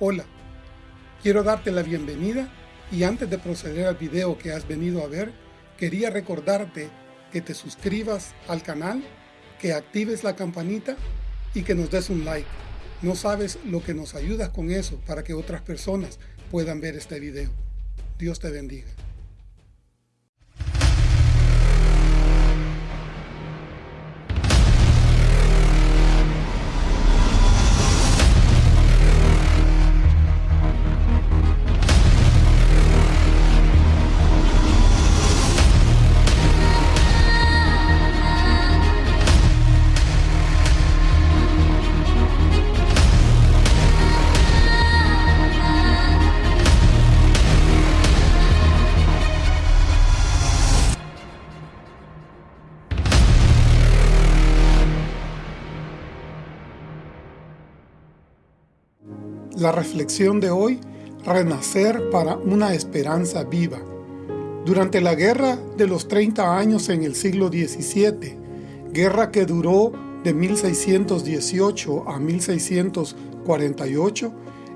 Hola, quiero darte la bienvenida y antes de proceder al video que has venido a ver, quería recordarte que te suscribas al canal, que actives la campanita y que nos des un like. No sabes lo que nos ayudas con eso para que otras personas puedan ver este video. Dios te bendiga. Reflexión de hoy, renacer para una esperanza viva. Durante la Guerra de los 30 años en el siglo XVII, guerra que duró de 1618 a 1648,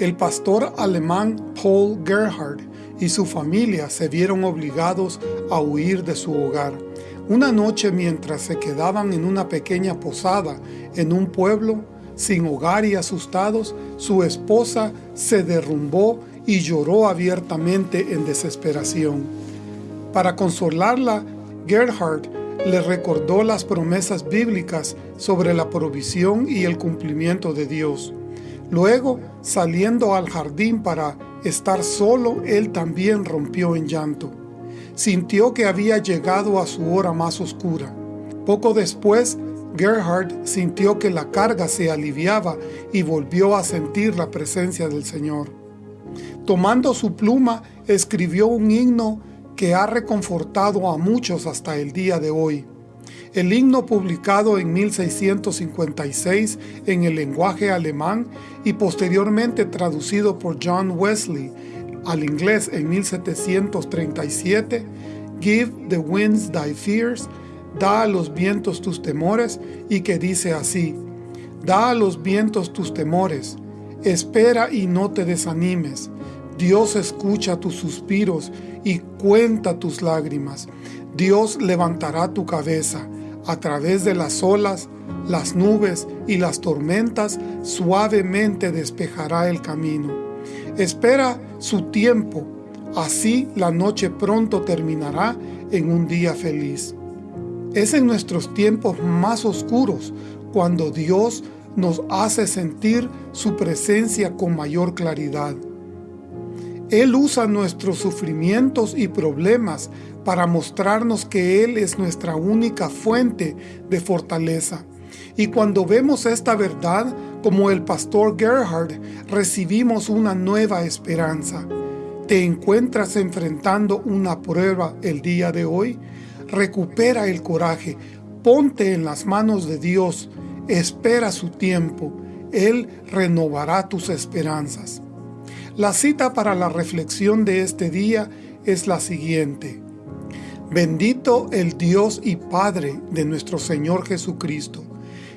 el pastor alemán Paul Gerhard y su familia se vieron obligados a huir de su hogar. Una noche mientras se quedaban en una pequeña posada en un pueblo, sin hogar y asustados, su esposa se derrumbó y lloró abiertamente en desesperación. Para consolarla, Gerhard le recordó las promesas bíblicas sobre la provisión y el cumplimiento de Dios. Luego, saliendo al jardín para estar solo, él también rompió en llanto. Sintió que había llegado a su hora más oscura. Poco después, Gerhard sintió que la carga se aliviaba y volvió a sentir la presencia del Señor. Tomando su pluma, escribió un himno que ha reconfortado a muchos hasta el día de hoy. El himno publicado en 1656 en el lenguaje alemán y posteriormente traducido por John Wesley al inglés en 1737, Give the winds thy fears, da a los vientos tus temores, y que dice así, da a los vientos tus temores, espera y no te desanimes, Dios escucha tus suspiros y cuenta tus lágrimas, Dios levantará tu cabeza, a través de las olas, las nubes y las tormentas, suavemente despejará el camino. Espera su tiempo, así la noche pronto terminará en un día feliz. Es en nuestros tiempos más oscuros cuando Dios nos hace sentir su presencia con mayor claridad. Él usa nuestros sufrimientos y problemas para mostrarnos que Él es nuestra única fuente de fortaleza. Y cuando vemos esta verdad, como el pastor Gerhard, recibimos una nueva esperanza. ¿Te encuentras enfrentando una prueba el día de hoy? Recupera el coraje, ponte en las manos de Dios, espera su tiempo, Él renovará tus esperanzas. La cita para la reflexión de este día es la siguiente. Bendito el Dios y Padre de nuestro Señor Jesucristo,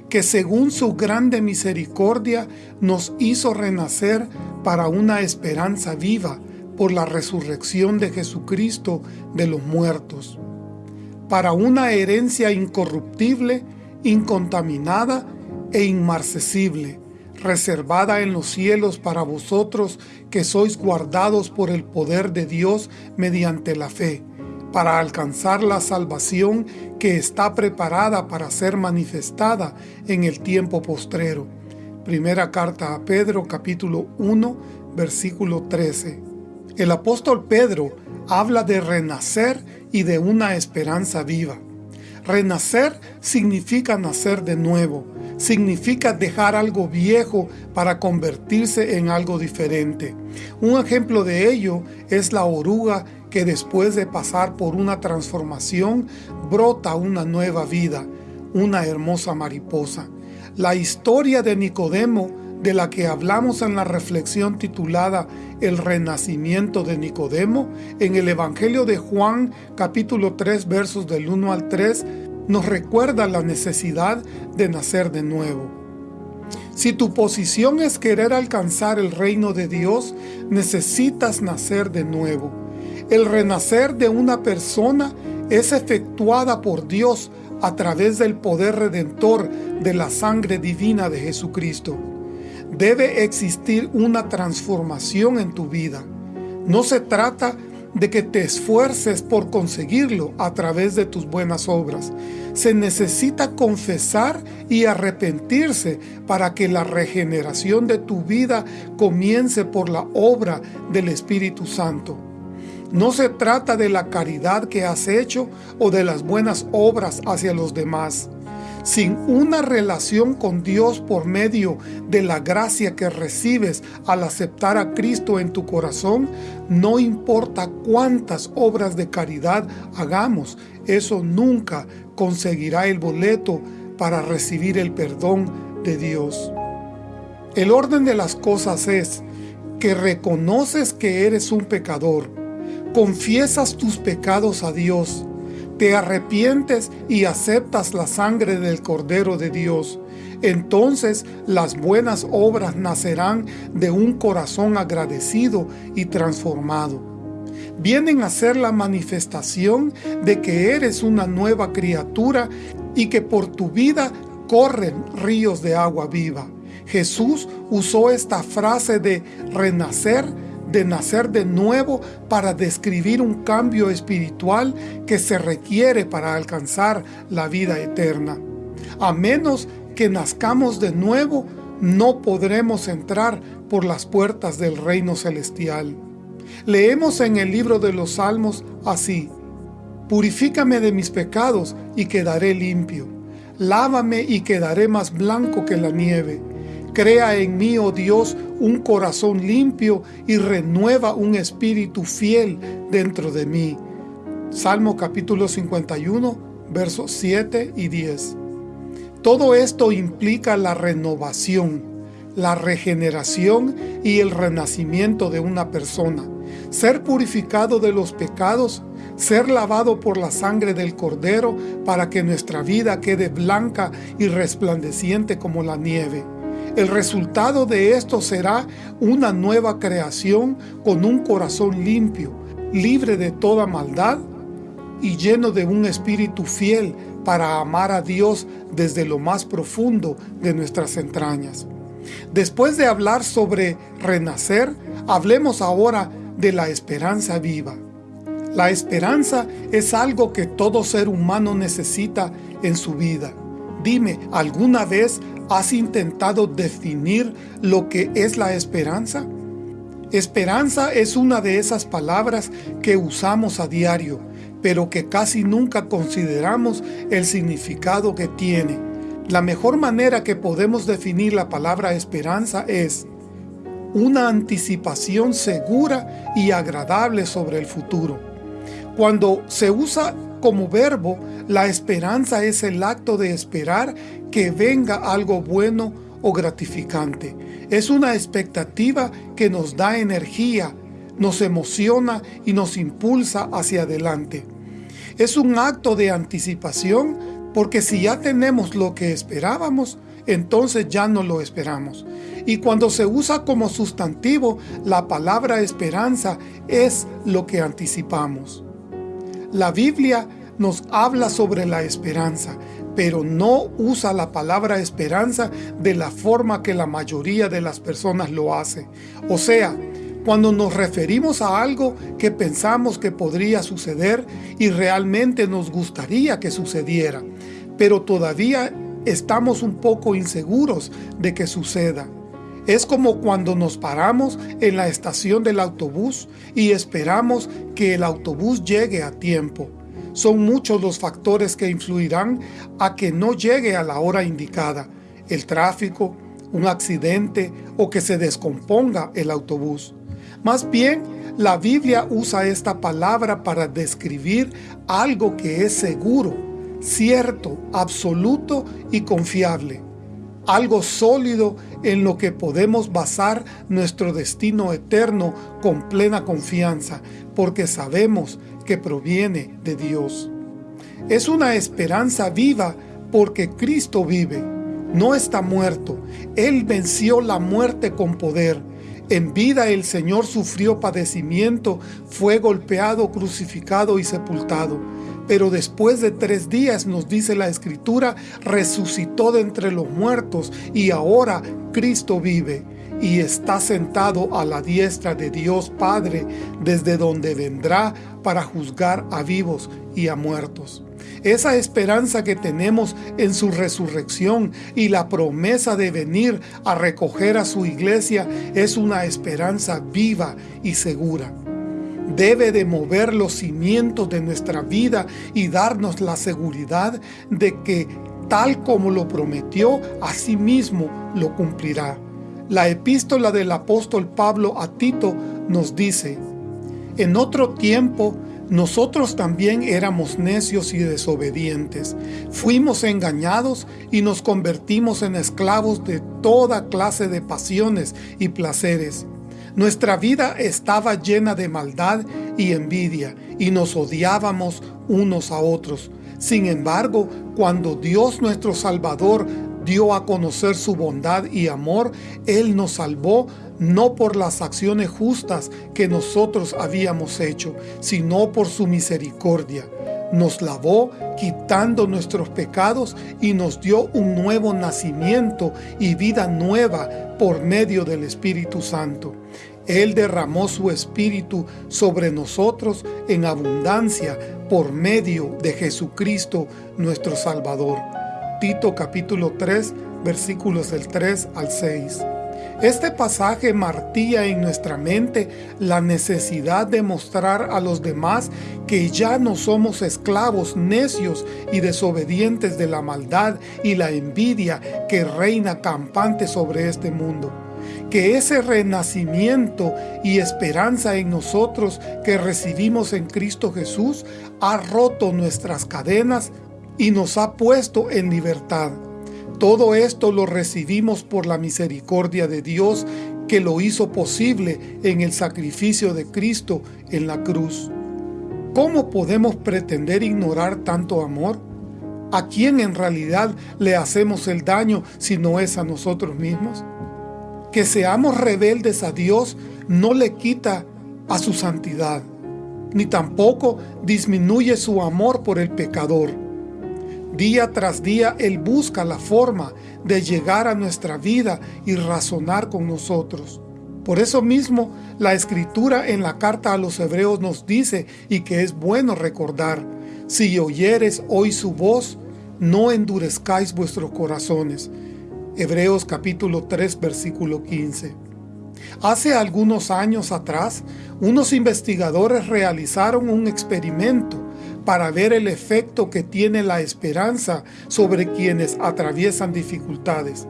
que según su grande misericordia nos hizo renacer para una esperanza viva por la resurrección de Jesucristo de los muertos para una herencia incorruptible, incontaminada e inmarcesible, reservada en los cielos para vosotros que sois guardados por el poder de Dios mediante la fe, para alcanzar la salvación que está preparada para ser manifestada en el tiempo postrero. Primera carta a Pedro capítulo 1 versículo 13. El apóstol Pedro habla de renacer y de una esperanza viva. Renacer significa nacer de nuevo, significa dejar algo viejo para convertirse en algo diferente. Un ejemplo de ello es la oruga que después de pasar por una transformación brota una nueva vida, una hermosa mariposa. La historia de Nicodemo de la que hablamos en la reflexión titulada El renacimiento de Nicodemo, en el Evangelio de Juan capítulo 3 versos del 1 al 3, nos recuerda la necesidad de nacer de nuevo. Si tu posición es querer alcanzar el reino de Dios, necesitas nacer de nuevo. El renacer de una persona es efectuada por Dios a través del poder redentor de la sangre divina de Jesucristo. Debe existir una transformación en tu vida. No se trata de que te esfuerces por conseguirlo a través de tus buenas obras. Se necesita confesar y arrepentirse para que la regeneración de tu vida comience por la obra del Espíritu Santo. No se trata de la caridad que has hecho o de las buenas obras hacia los demás. Sin una relación con Dios por medio de la gracia que recibes al aceptar a Cristo en tu corazón, no importa cuántas obras de caridad hagamos, eso nunca conseguirá el boleto para recibir el perdón de Dios. El orden de las cosas es que reconoces que eres un pecador, confiesas tus pecados a Dios, te arrepientes y aceptas la sangre del Cordero de Dios, entonces las buenas obras nacerán de un corazón agradecido y transformado. Vienen a ser la manifestación de que eres una nueva criatura y que por tu vida corren ríos de agua viva. Jesús usó esta frase de renacer de nacer de nuevo para describir un cambio espiritual que se requiere para alcanzar la vida eterna. A menos que nazcamos de nuevo, no podremos entrar por las puertas del reino celestial. Leemos en el libro de los Salmos así, Purifícame de mis pecados y quedaré limpio. Lávame y quedaré más blanco que la nieve. Crea en mí, oh Dios, un corazón limpio y renueva un espíritu fiel dentro de mí. Salmo capítulo 51, versos 7 y 10. Todo esto implica la renovación, la regeneración y el renacimiento de una persona. Ser purificado de los pecados, ser lavado por la sangre del Cordero para que nuestra vida quede blanca y resplandeciente como la nieve el resultado de esto será una nueva creación con un corazón limpio, libre de toda maldad y lleno de un espíritu fiel para amar a Dios desde lo más profundo de nuestras entrañas. Después de hablar sobre renacer, hablemos ahora de la esperanza viva. La esperanza es algo que todo ser humano necesita en su vida. Dime, ¿alguna vez ¿Has intentado definir lo que es la esperanza? Esperanza es una de esas palabras que usamos a diario, pero que casi nunca consideramos el significado que tiene. La mejor manera que podemos definir la palabra esperanza es una anticipación segura y agradable sobre el futuro. Cuando se usa como verbo, la esperanza es el acto de esperar que venga algo bueno o gratificante. Es una expectativa que nos da energía, nos emociona y nos impulsa hacia adelante. Es un acto de anticipación porque si ya tenemos lo que esperábamos, entonces ya no lo esperamos. Y cuando se usa como sustantivo, la palabra esperanza es lo que anticipamos. La Biblia nos habla sobre la esperanza, pero no usa la palabra esperanza de la forma que la mayoría de las personas lo hace. O sea, cuando nos referimos a algo que pensamos que podría suceder y realmente nos gustaría que sucediera, pero todavía estamos un poco inseguros de que suceda. Es como cuando nos paramos en la estación del autobús y esperamos que el autobús llegue a tiempo. Son muchos los factores que influirán a que no llegue a la hora indicada, el tráfico, un accidente o que se descomponga el autobús. Más bien, la Biblia usa esta palabra para describir algo que es seguro, cierto, absoluto y confiable. Algo sólido en lo que podemos basar nuestro destino eterno con plena confianza, porque sabemos que proviene de Dios. Es una esperanza viva porque Cristo vive. no está muerto. Él venció la muerte con poder. En vida el Señor sufrió padecimiento, fue golpeado, crucificado y sepultado. Pero después de tres días, nos dice la Escritura, resucitó de entre los muertos y ahora Cristo vive y está sentado a la diestra de Dios Padre, desde donde vendrá para juzgar a vivos y a muertos. Esa esperanza que tenemos en su resurrección y la promesa de venir a recoger a su iglesia es una esperanza viva y segura. Debe de mover los cimientos de nuestra vida y darnos la seguridad de que tal como lo prometió, así mismo lo cumplirá. La epístola del apóstol Pablo a Tito nos dice, En otro tiempo nosotros también éramos necios y desobedientes, fuimos engañados y nos convertimos en esclavos de toda clase de pasiones y placeres. Nuestra vida estaba llena de maldad y envidia, y nos odiábamos unos a otros. Sin embargo, cuando Dios nuestro Salvador dio a conocer su bondad y amor, Él nos salvó no por las acciones justas que nosotros habíamos hecho, sino por su misericordia. Nos lavó quitando nuestros pecados y nos dio un nuevo nacimiento y vida nueva por medio del Espíritu Santo. Él derramó su Espíritu sobre nosotros en abundancia por medio de Jesucristo nuestro Salvador. Tito capítulo 3 versículos del 3 al 6. Este pasaje martilla en nuestra mente la necesidad de mostrar a los demás que ya no somos esclavos necios y desobedientes de la maldad y la envidia que reina campante sobre este mundo. Que ese renacimiento y esperanza en nosotros que recibimos en Cristo Jesús ha roto nuestras cadenas y nos ha puesto en libertad. Todo esto lo recibimos por la misericordia de Dios que lo hizo posible en el sacrificio de Cristo en la cruz. ¿Cómo podemos pretender ignorar tanto amor? ¿A quién en realidad le hacemos el daño si no es a nosotros mismos? Que seamos rebeldes a Dios no le quita a su santidad, ni tampoco disminuye su amor por el pecador. Día tras día Él busca la forma de llegar a nuestra vida y razonar con nosotros. Por eso mismo, la Escritura en la carta a los Hebreos nos dice, y que es bueno recordar, si oyeres hoy su voz, no endurezcáis vuestros corazones. Hebreos capítulo 3, versículo 15. Hace algunos años atrás, unos investigadores realizaron un experimento para ver el efecto que tiene la esperanza sobre quienes atraviesan dificultades.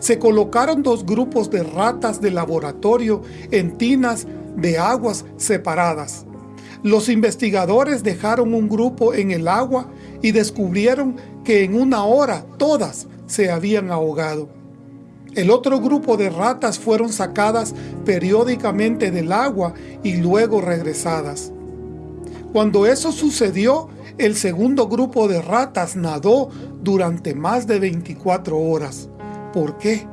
Se colocaron dos grupos de ratas de laboratorio en tinas de aguas separadas. Los investigadores dejaron un grupo en el agua y descubrieron que en una hora todas se habían ahogado. El otro grupo de ratas fueron sacadas periódicamente del agua y luego regresadas. Cuando eso sucedió, el segundo grupo de ratas nadó durante más de 24 horas. ¿Por qué?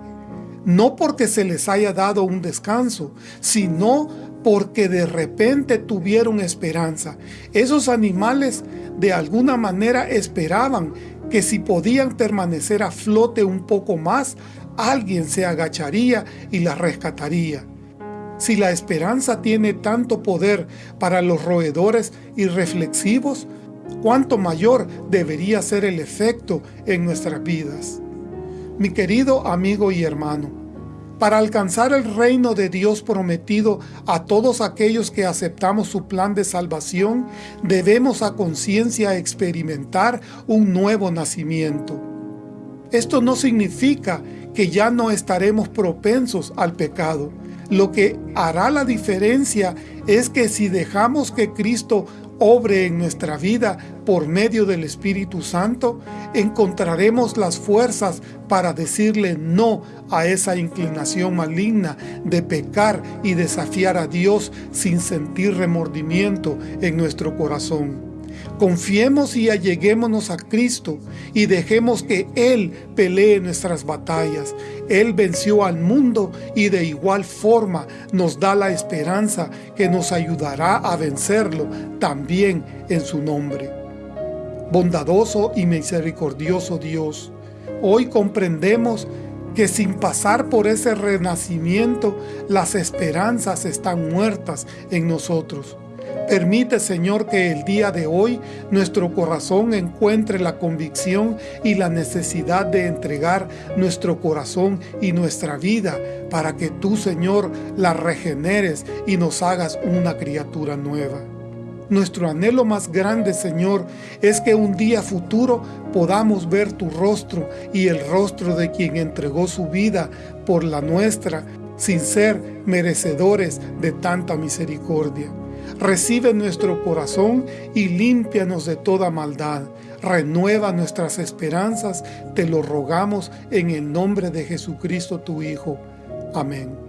No porque se les haya dado un descanso, sino porque de repente tuvieron esperanza. Esos animales de alguna manera esperaban que si podían permanecer a flote un poco más, alguien se agacharía y las rescataría. Si la esperanza tiene tanto poder para los roedores irreflexivos, cuánto mayor debería ser el efecto en nuestras vidas. Mi querido amigo y hermano, para alcanzar el reino de Dios prometido a todos aquellos que aceptamos su plan de salvación, debemos a conciencia experimentar un nuevo nacimiento. Esto no significa que ya no estaremos propensos al pecado, lo que hará la diferencia es que si dejamos que Cristo obre en nuestra vida por medio del Espíritu Santo, encontraremos las fuerzas para decirle no a esa inclinación maligna de pecar y desafiar a Dios sin sentir remordimiento en nuestro corazón. Confiemos y alleguémonos a Cristo y dejemos que Él pelee nuestras batallas. Él venció al mundo y de igual forma nos da la esperanza que nos ayudará a vencerlo también en su nombre. Bondadoso y misericordioso Dios, hoy comprendemos que sin pasar por ese renacimiento, las esperanzas están muertas en nosotros. Permite, Señor, que el día de hoy nuestro corazón encuentre la convicción y la necesidad de entregar nuestro corazón y nuestra vida para que tú, Señor, la regeneres y nos hagas una criatura nueva. Nuestro anhelo más grande, Señor, es que un día futuro podamos ver tu rostro y el rostro de quien entregó su vida por la nuestra, sin ser merecedores de tanta misericordia. Recibe nuestro corazón y límpianos de toda maldad. Renueva nuestras esperanzas, te lo rogamos en el nombre de Jesucristo tu Hijo. Amén.